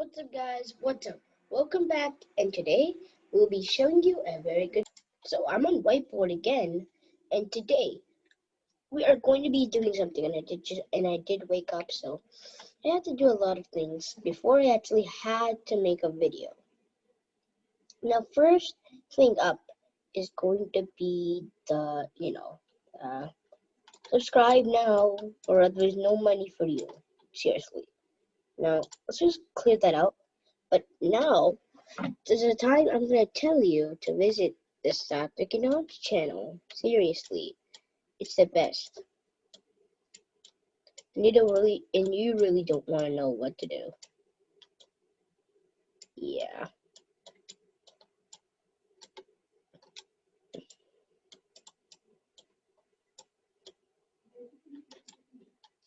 What's up guys, what's up? Welcome back and today we'll be showing you a very good so I'm on whiteboard again and today we are going to be doing something and I did just and I did wake up so I had to do a lot of things before I actually had to make a video. Now first thing up is going to be the you know uh, subscribe now or there's no money for you seriously now, let's just clear that out. But now, there's a time I'm going to tell you to visit the South Economics channel. Seriously, it's the best. And you don't really, and you really don't want to know what to do. Yeah.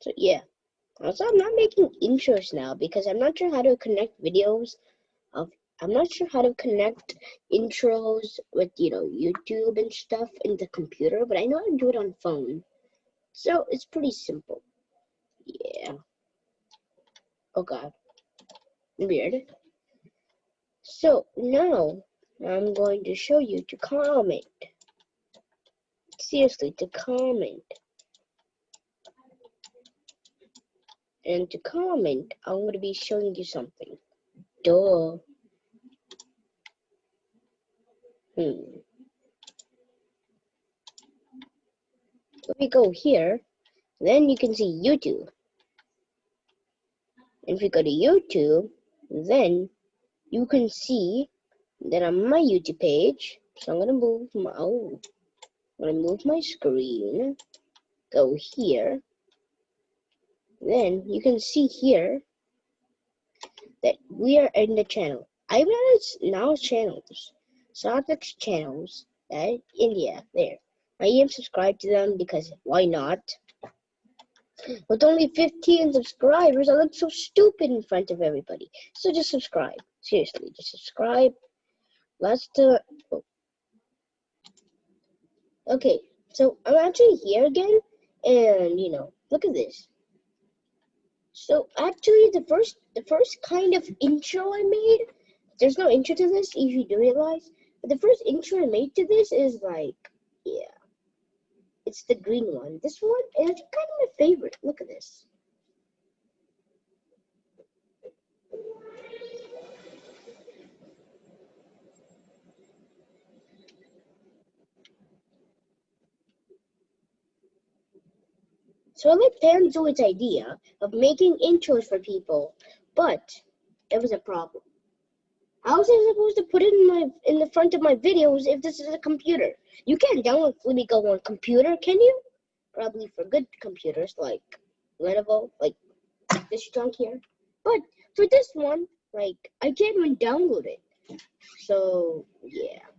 So yeah. Also, I'm not making intros now because I'm not sure how to connect videos of I'm not sure how to connect intros with you know YouTube and stuff in the computer, but I know how to do it on phone. So it's pretty simple. Yeah. Oh god. Weird. So now I'm going to show you to comment. Seriously, to comment. And to comment, I'm going to be showing you something. Duh. Hmm. Let me go here. Then you can see YouTube. And if you go to YouTube, then you can see that on my YouTube page. So I'm gonna move my oh, I'm gonna move my screen. Go here then you can see here that we are in the channel. I've now channels, Sonics channels, at India, there. I am subscribed to them because why not? With only 15 subscribers, I look so stupid in front of everybody. So just subscribe. Seriously, just subscribe. Let's do oh. Okay, so I'm actually here again, and you know, look at this. So actually, the first the first kind of intro I made, there's no intro to this if you do realize. But the first intro I made to this is like, yeah, it's the green one. This one is kind of my favorite. Look at this. So I like FanZoid's idea of making intros for people, but it was a problem. How was I supposed to put it in my in the front of my videos if this is a computer? You can't download Flippy Go on computer, can you? Probably for good computers like Lenovo, like this junk here. But for this one, like I can't even download it. So yeah.